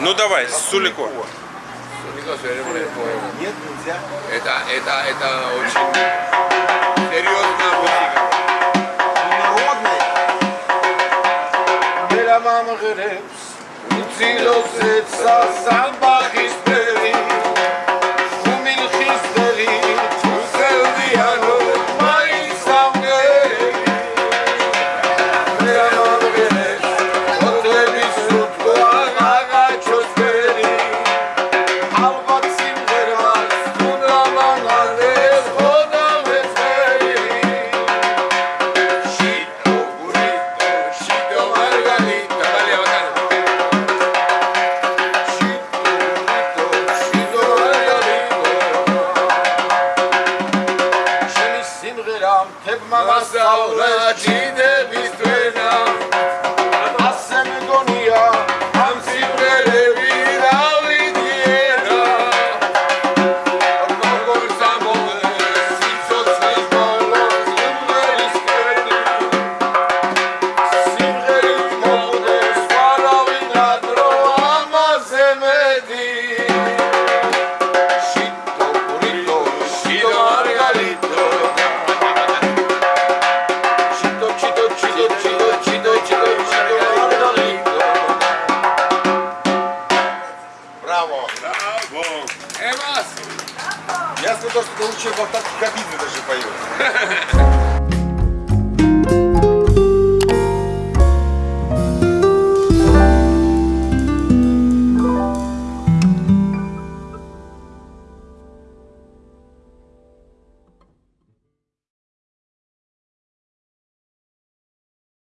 Ну давай, Сулико. Сулико серебряное по-моему. Нет, нельзя. Это, это, это очень серьезная музыка. Народный. Бела мама гребс, зеца, самба თებმა მასწავლა ჩინების თვენა Я сказал, что лучше в автокабине даже поешь.